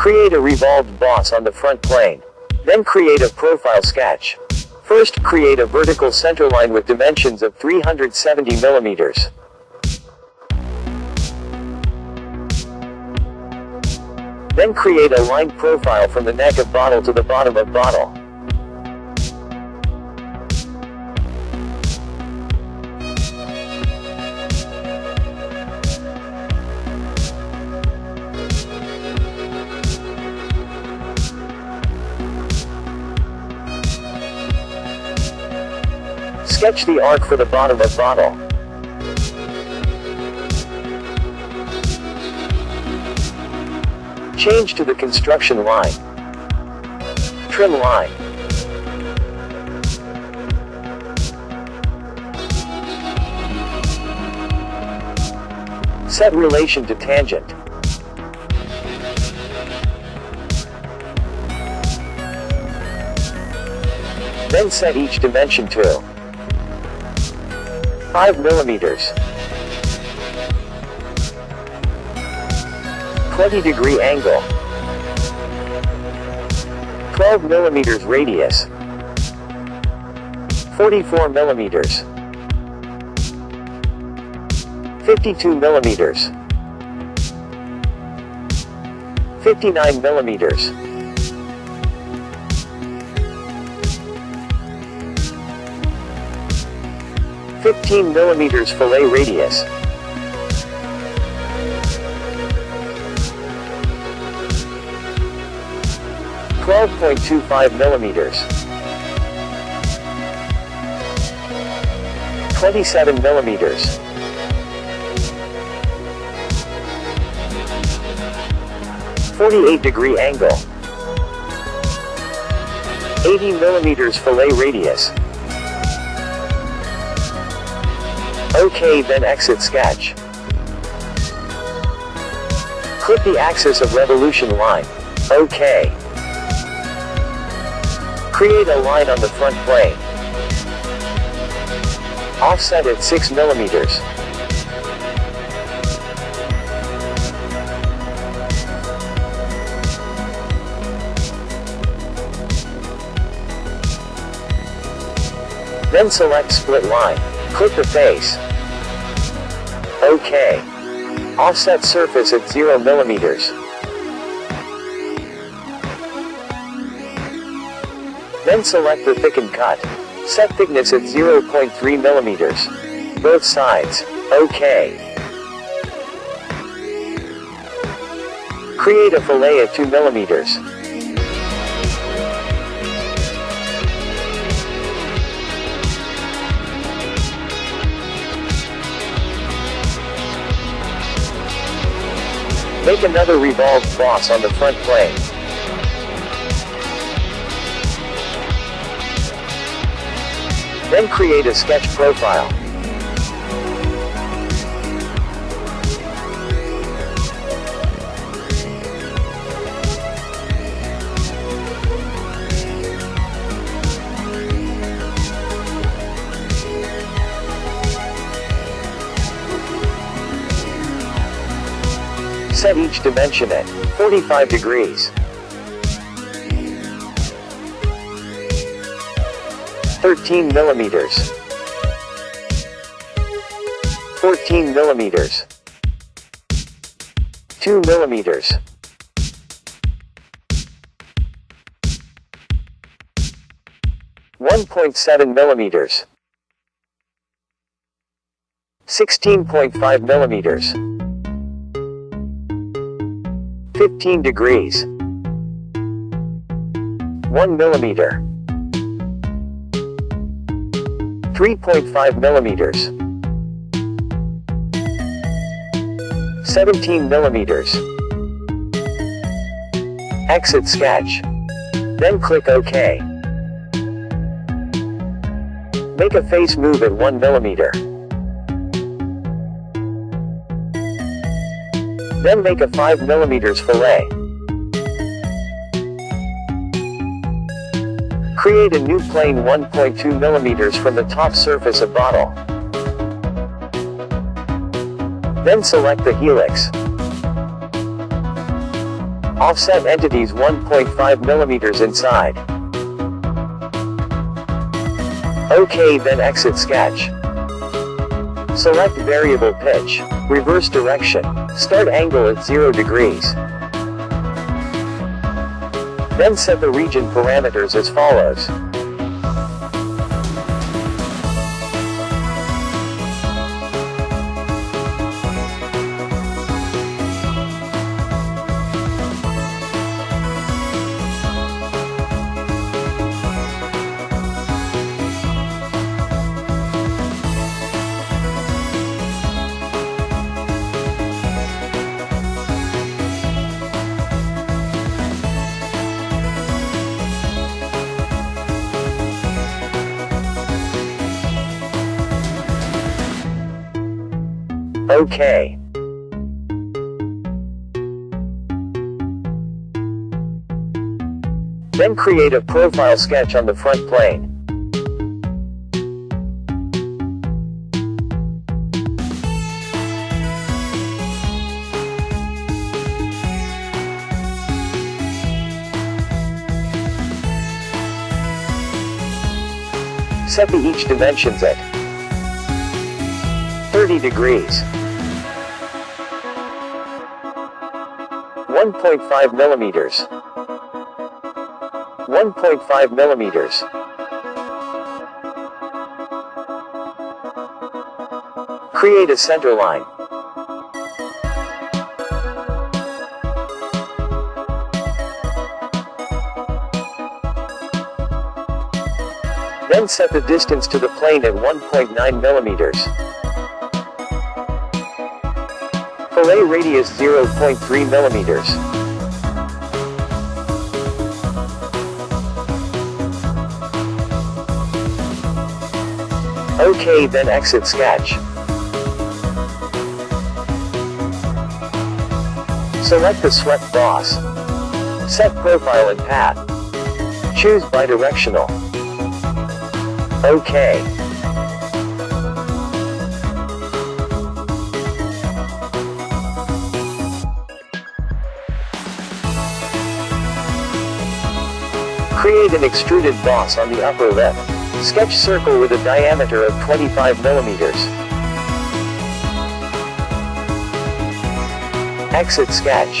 Create a revolved boss on the front plane. Then create a profile sketch. First, create a vertical centerline with dimensions of 370 millimeters. Then create a line profile from the neck of bottle to the bottom of bottle. Sketch the arc for the bottom of bottle. Change to the construction line. Trim line. Set relation to tangent. Then set each dimension to 5 millimeters. 20 degree angle. 12 millimeters radius. 44 millimeters. 52 millimeters. 59 millimeters. 15 millimeters fillet radius. Twelve point two five millimeters. Twenty-seven millimeters. Forty-eight degree angle. Eighty millimeters fillet radius. OK then exit sketch. Click the axis of revolution line. OK. Create a line on the front plane. Offset at 6 millimeters. Then select split line. Click the face. OK. Offset surface at 0 millimeters. Then select the thicken cut. Set thickness at 0.3 millimeters. Both sides. OK. Create a fillet at 2 millimeters. Make another revolved boss on the front plane. Then create a sketch profile. Set each dimension at 45 degrees. 13 millimeters. 14 millimeters. 2 millimeters. One point seven millimeters. Sixteen point five millimeters. 15 degrees. 1 millimeter. 3.5 millimeters. 17 millimeters. Exit sketch. Then click OK. Make a face move at 1 millimeter. Then make a 5 millimeters fillet. Create a new plane 1.2 millimeters from the top surface of bottle. Then select the helix. Offset entities 1.5 millimeters inside. OK then exit sketch. Select variable pitch, reverse direction, start angle at 0 degrees. Then set the region parameters as follows. OK. Then create a profile sketch on the front plane. Set the each dimensions at 30 degrees. 1.5 millimeters. 1.5 millimeters. Create a center line. Then set the distance to the plane at 1.9 millimeters. Fillet radius 0.3 millimeters. OK then exit sketch. Select the swept boss. Set profile and path. Choose bidirectional. OK. Create an extruded boss on the upper left. Sketch circle with a diameter of 25 millimeters. Exit sketch.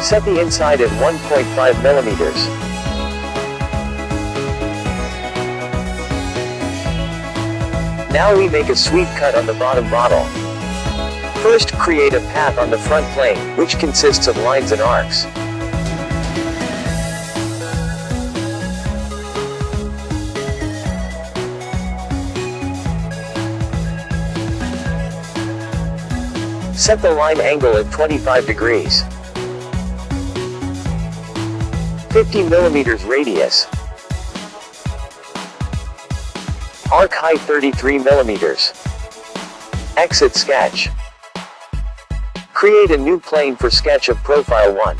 Set the inside at 1.5 millimeters. Now we make a sweep cut on the bottom bottle. First create a path on the front plane, which consists of lines and arcs. Set the line angle at 25 degrees. 50 millimeters radius. Arc height 33 millimeters. Exit sketch. Create a new plane for sketch of profile 1.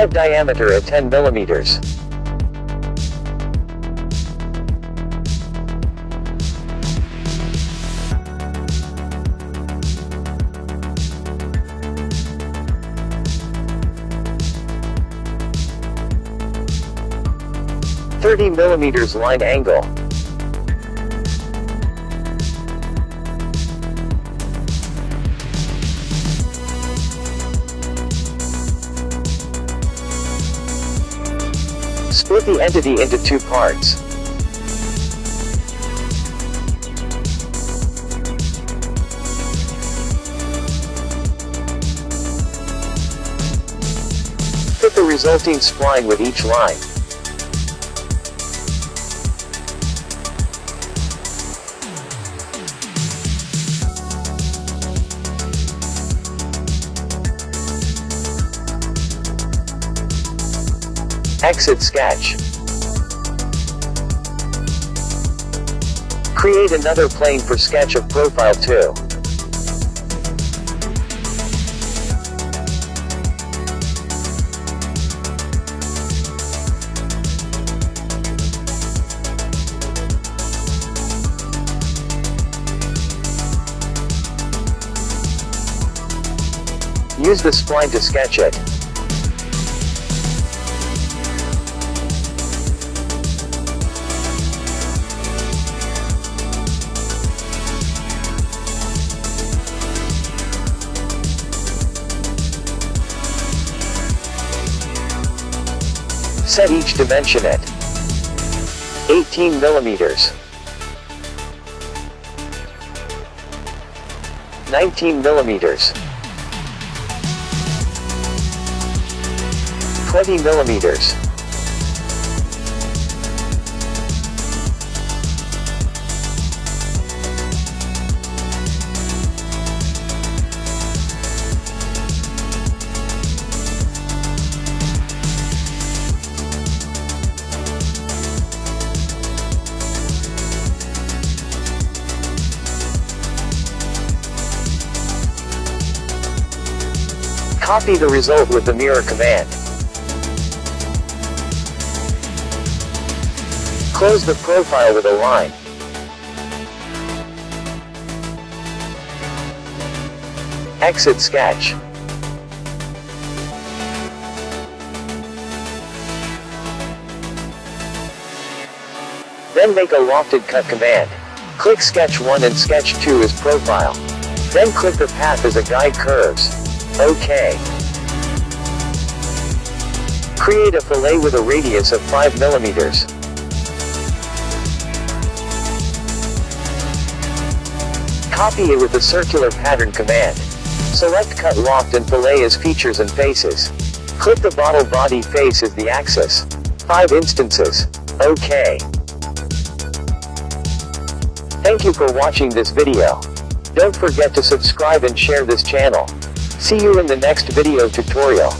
Set diameter at 10 millimeters. Thirty millimeters line angle. Split the entity into two parts. Fit the resulting spline with each line. Exit sketch. Create another plane for sketch of profile 2. Use the spline to sketch it. Set each dimension at 18 millimeters, 19 millimeters, 20 millimeters. Copy the result with the mirror command. Close the profile with a line. Exit sketch. Then make a lofted cut command. Click sketch 1 and sketch 2 as profile. Then click the path as a guide curves. OK. Create a fillet with a radius of 5 millimeters. Copy it with the circular pattern command. Select cut loft and fillet as features and faces. Click the bottle body face as the axis. 5 instances. OK. Thank you for watching this video. Don't forget to subscribe and share this channel. See you in the next video tutorial.